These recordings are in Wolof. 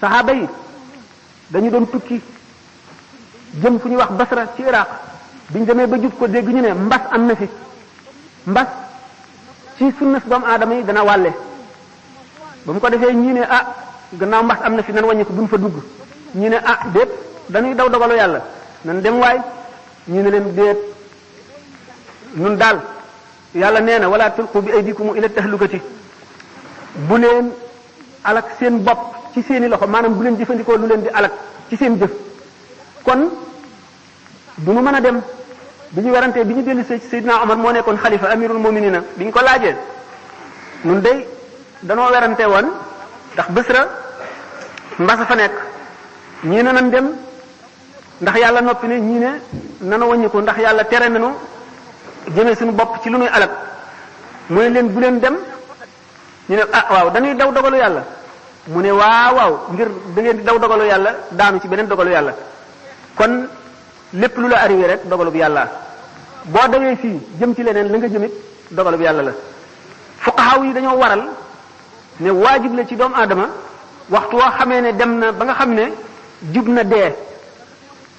saxaaba yi dañu doon tukki jëm fu ñuy wax basra ci iraq biñ demee ba jub ko dégg ñu ne mbas am na fi mbas ci sunnas doomu aadama yi dana wàlle ba mu ko defee ñii ne ah gannaaw mbas am na fi nan wàññi ko buñ fa dugg ñii ne ah déet dañuy daw dogalu yàlla nan dem waay ñii ne leen déet nun daal yàlla nee na wala tulqu bi aydikum ila tahlukati bu leen alak seen bopp ci seeni loxo maanaam bu leen jëfandikoo lu leen di alak ci seen jëf kon du nu mën a dem bi ñu werantee bi ñu dellu see ci Seydina Omar moo nekkoon xalifa amirul muminina bi ñu ko laajee nun day danoo werante woon ndax Basra mbasa fa nekk ñii ne nan dem ndax yàlla noppi ne ñii ne nanu wàññi ko ndax yàlla tere nanu jëmee suñu bopp ci lu nuy alal mu ne leen bu leen dem ñu ne ah waaw dañuy daw dogalu yàlla mu ne waaw waaw ngir da ngeen di daw dogalu yàlla daanu ci beneen dogalu yàlla kon lépp lu la arrivé rek dogalu bi yàlla boo dawee fii jëm ci leneen la nga jëmit dogalu bi yàlla la fuqahaw yi dañoo waral ne waajib la ci doomu aadama waxtu woo xamee ne dem na ba nga xam ne jub na dee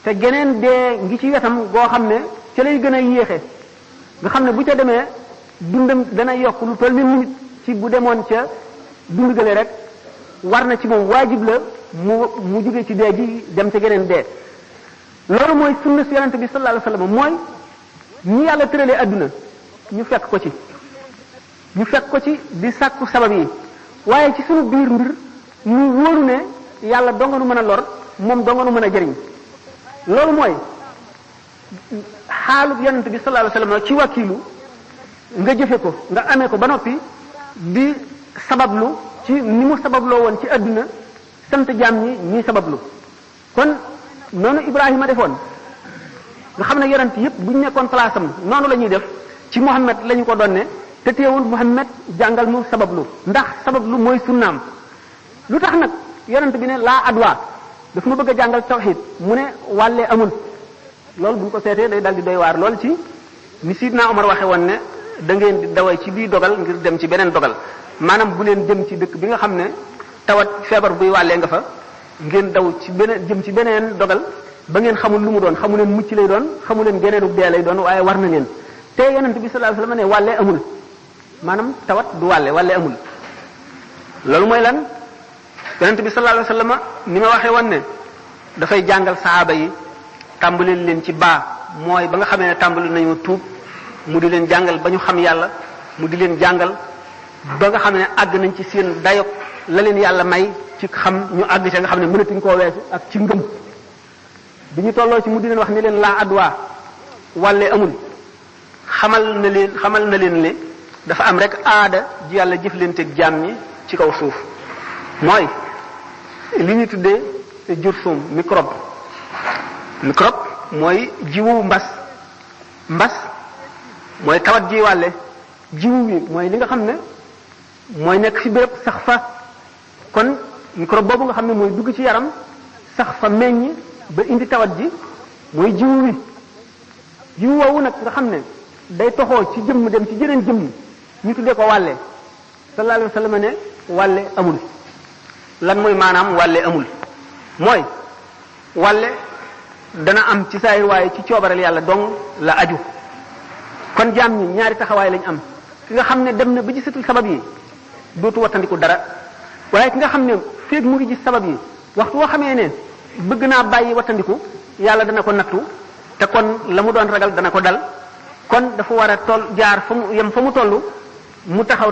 te geneen dee ngi ci wetam goo xam ne ca lay gën a yéexe nga xam ne bu ca demee dundam dana yokk lu toll ni minute ci bu demoon ca dund gële rek war na ci moom waajib la mu mu jóge ci dee ji dem ca geneen dee loolu mooy sunna si yonente bi sallallahu alayhi wasallam mooy ñi yàlla tëralee adduna ñu fekk ko ci ñu fekk ko ci di sàkku sabab yi waaye ci sunu biir mbir mu wóoru ne yàlla donga nu mën a lor moom donga nu mën a jëriñ loolu mooy xaalub yonent bi sallallahu alayhi wasallam ci wakiilu nga jëfe ko nga amee ko ba noppi di sabablu ci ni mu sababloo woon ci àdduna sant jaam ñi ñuy sabablu kon noonu Ibrahima defoon nga xam ne yonent yëpp bu ñu nekkoon place am noonu la ñuy def ci Muhammad la ñu ko doon ne te teewul Muhammad jàngal mu sabablu ndax sabablu mooy sunnaam lu tax nag yonent bi ne laa adwa daf ma bëgg a jàngal tawxid mu ne wàllee amul loolu bu ñu ko seetee day dal di doy waar lool ci ni Sidna Omar waxe woon ne da ngeen di daway ci bii dogal ngir dem ci beneen dogal maanaam bu leen jëm ci dëkk bi nga xam ne tawat feebar buy wàllee nga fa ngeen daw ci beneen jëm ci beneen dogal ba ngeen xamul lu mu doon xamu leen mucc lay doon xamu leen geneenu dee lay doon waaye war na leen te yonent bi sallallahu alayhi wasallam ne wàlle amul maanaam tawat du wàlle wàlle amul loolu mooy lan yonent bi sallallahu alayhi wasallam ni ma waxee woon ne dafay jàngal saxaaba yi tàmbali leen ci baa mooy ba nga xamee ne tàmbali nañu tuub mu di leen jàngal ba ñu xam yàlla mu di leen jàngal ba nga xam ne àgg nañ ci seen dayo la leen yàlla may ci xam ñu àgg ca nga xam ne mënatuñ koo weesu ak ci ngëm bi ñu tolloo ci mu di leen wax ni leen laa adwa wàlle amul xamal na leen xamal na leen ne dafa am rek aada ji yàlla jëflanteeg jaam ñi ci kaw suuf mooy li ñu tuddee jursum microbe microbe mooy jiwu mbas mbas mooy tawat ji wàlle jiwu wi mooy li nga xam ne mooy nekk fi béréb sax fa kon microbe boobu nga xam ne mooy dugg ci yaram sax fa meññ ba indi tawat ji mooy jiwu wi jiwu woowu nag nga xam ne day toxoo ci jëmm dem ci jëneen jëmm ñu tuddee ko wàlle sallallahu alayhi wa sallam ne wàlle amul lan mooy maanaam wàlle amul mooy wàlle dana am ci saayir waaye ci coobareel yàlla dong la aju kon jaam ñi ñaari taxawaay lañ am ki nga xam ne dem na ba gisatul sabab yi dootu wattandiku dara waaye ki nga xam ne feeg mu ngi gis sabab yi waxtu woo xamee ne bëgg naa bàyyi wattandiku yàlla dana ko nattu te kon la mu doon ragal dana ko dal kon dafa war a toll jaar fa mu yem fa mu toll mu taxaw